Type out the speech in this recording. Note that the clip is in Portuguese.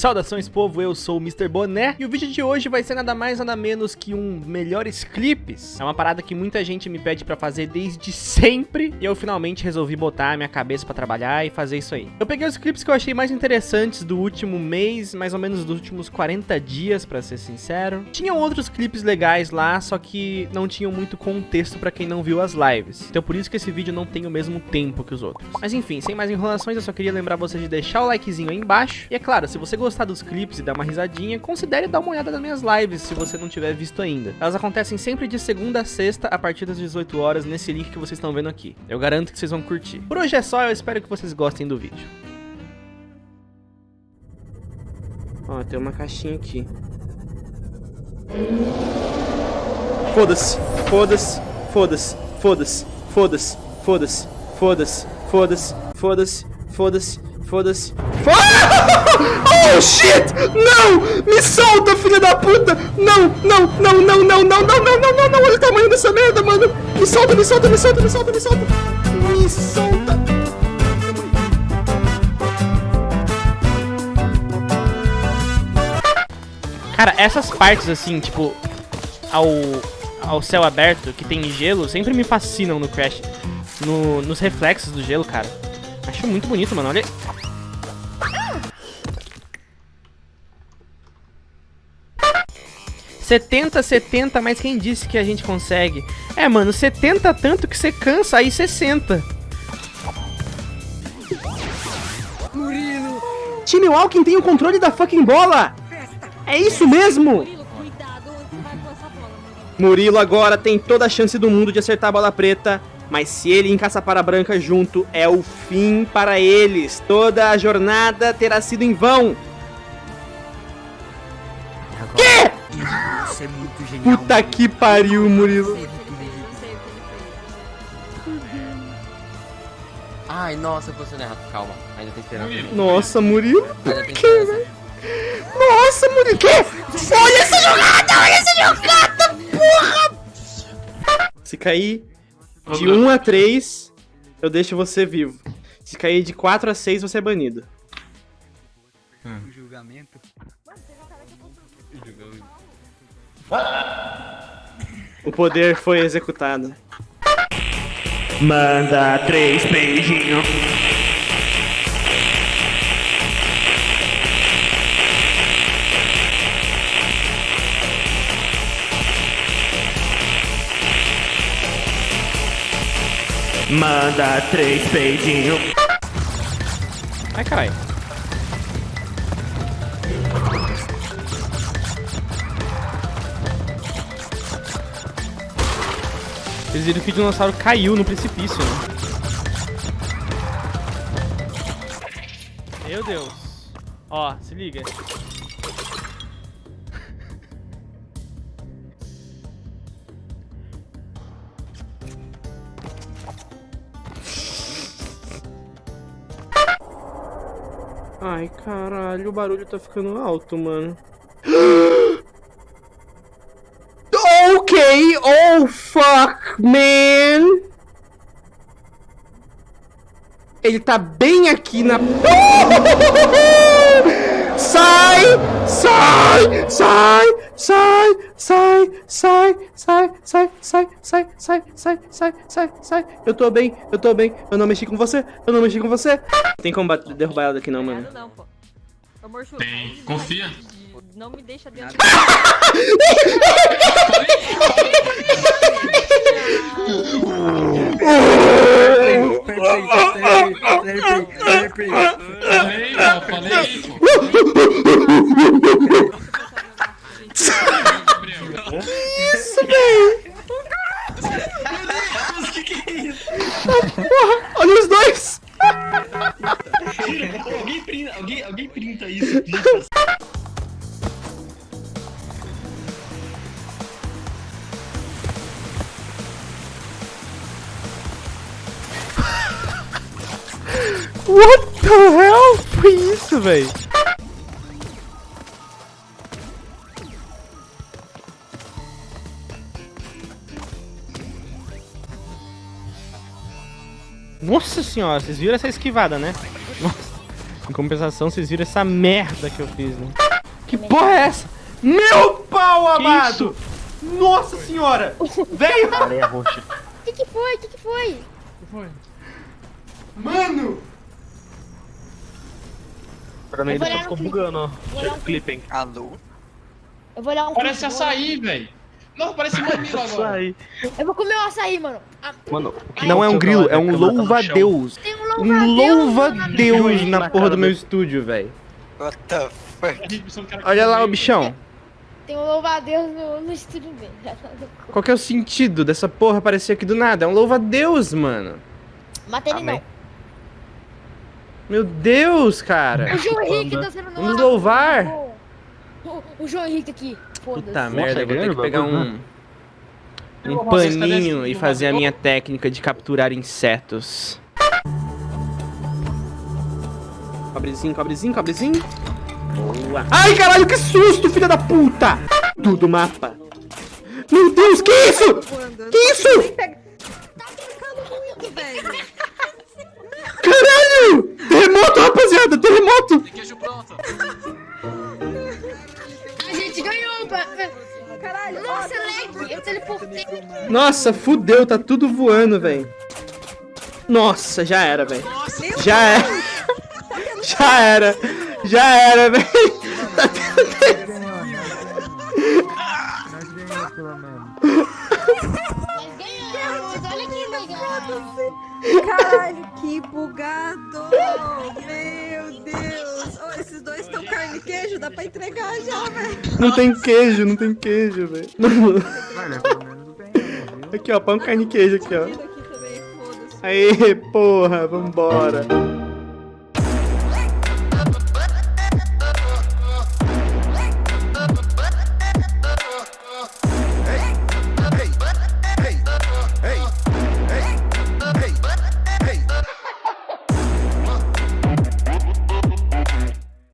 Saudações povo, eu sou o Mr. Boné e o vídeo de hoje vai ser nada mais nada menos que um melhores clipes. É uma parada que muita gente me pede pra fazer desde sempre e eu finalmente resolvi botar a minha cabeça pra trabalhar e fazer isso aí. Eu peguei os clipes que eu achei mais interessantes do último mês, mais ou menos dos últimos 40 dias pra ser sincero. Tinham outros clipes legais lá, só que não tinham muito contexto pra quem não viu as lives. Então por isso que esse vídeo não tem o mesmo tempo que os outros. Mas enfim, sem mais enrolações, eu só queria lembrar você de deixar o likezinho aí embaixo. E é claro, se você gostar dos clipes e dar uma risadinha, considere dar uma olhada nas minhas lives se você não tiver visto ainda. Elas acontecem sempre de segunda a sexta, a partir das 18 horas, nesse link que vocês estão vendo aqui. Eu garanto que vocês vão curtir. Por hoje é só, eu espero que vocês gostem do vídeo. Ó, tem uma caixinha aqui. Foda-se, foda-se, foda-se, foda-se, foda-se, foda-se, foda-se, foda-se, foda-se, foda-se, foda-se. Oh shit! Não! Me solta, filha da puta! Não, não, não, não, não, não, não, não, não, não, não! Olha o tamanho dessa merda, mano! Me solta, me solta, me solta, me solta, me solta! Me solta! Cara, essas partes assim, tipo, ao, ao céu aberto, que tem gelo, sempre me fascinam no Crash. No, nos reflexos do gelo, cara. Acho muito bonito, mano. Olha. Setenta, setenta, mas quem disse que a gente consegue? É, mano, 70 tanto que você cansa, aí 60. Murilo! Time Walking tem o controle da fucking bola! É isso mesmo! Murilo agora tem toda a chance do mundo de acertar a bola preta, mas se ele encaça para a branca junto, é o fim para eles. Toda a jornada terá sido em vão. Que? Isso é muito genial. Puta que pariu, Murilo. Ai, nossa, eu posicionei errado. Calma, ainda tem esperança. Nossa, Murilo. Tem que, velho? Nossa, Murilo. Que? Olha essa jogada, olha essa jogada, porra! Se cair de 1 a 3, eu deixo você vivo. Se cair de 4 a 6, você é banido. O julgamento. O poder foi executado. Manda três beijinhos. Manda três beijinhos. Ai, caralho. Vocês viram que o dinossauro caiu no precipício, né? Meu Deus. Ó, se liga. Ai, caralho, o barulho tá ficando alto, mano. Okay, oh fuck, man. Ele tá bem aqui na. Sai! Sai! Sai! Sai! Sai! Sai! Sai! Sai! Sai! Sai! Sai! Sai! Sai! Sai! Sai! Eu tô bem, eu tô bem. Eu não mexi com você, eu não mexi com você. Tem como derrubar ela daqui não, mano. Não, pô. Tem. Confia. Não me deixa dentro. Falei, pô, falei, pô. Gabriel. Isso, velho! Porra, olha os dois! Alguém printa, alguém, alguém printa isso. printa. What the hell? Foi isso, velho? Nossa senhora, vocês viram essa esquivada, né? Nossa. Em compensação, vocês viram essa merda que eu fiz, né? Que porra é essa? Meu pau amado! Nossa senhora! Areia roxa. O que, que foi? O que, que foi? que foi? Mano! Pra mim ele olhar ficou bugando, ó. Olhar um Clipe, hein? Alô? Eu vou olhar um Parece clipe, açaí, velho. Não, parece mamilo agora. Açaí. Eu vou comer o açaí, mano. Ah, Mano, o que Não é um grilo, é um tá louva-a-Deus. Tem um Um louva-a-Deus louva-a-Deus Juiz na porra do meu estúdio, velho. What the fuck? Olha lá o bichão. Tem um louva-a-Deus no, no estúdio dele. Qual que é o sentido dessa porra aparecer aqui do nada? É um louva-a-Deus, mano. Mata ele Amém. Meu Deus, cara. não. O João Henrique tá sendo Vamos louvar. O, o João Henrique aqui. Puta merda, eu vou ter que pegar um, um vocês, cadê paninho e fazer a minha técnica de capturar insetos. Cobrezinho, cobrezinho, cobrezinho. Boa. Ai, caralho, que susto, filha da puta! Tudo mapa. Meu Deus, que isso? Que isso? Nossa, fudeu, tá tudo voando, velho. Nossa, já era, velho. Já era. Já era. Já era, velho. Tá tudo... Nós Caralho, que bugado! Meu Deus! Oh, esses dois estão carne e queijo, dá pra entregar já, velho. Não tem queijo, não tem queijo, velho. Aqui, ó, pão, carne e queijo aqui, ó. Aqui também, foda-se. Aê, porra, vambora.